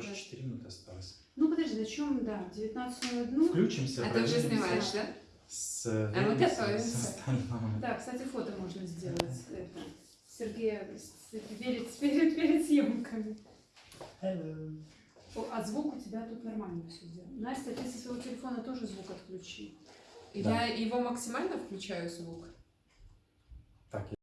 Короче, 4 минуты осталось. Ну подожди, зачем, да, 19.01. Включимся, А ты уже снимаешь, да? С, А э, мы готовимся. Да, кстати, фото можно сделать. Это, Сергей, перед, перед, перед съемками. О, А звук у тебя тут нормально все сделано. Настя, ты со своего телефона тоже звук отключи. Я его максимально включаю звук. Так.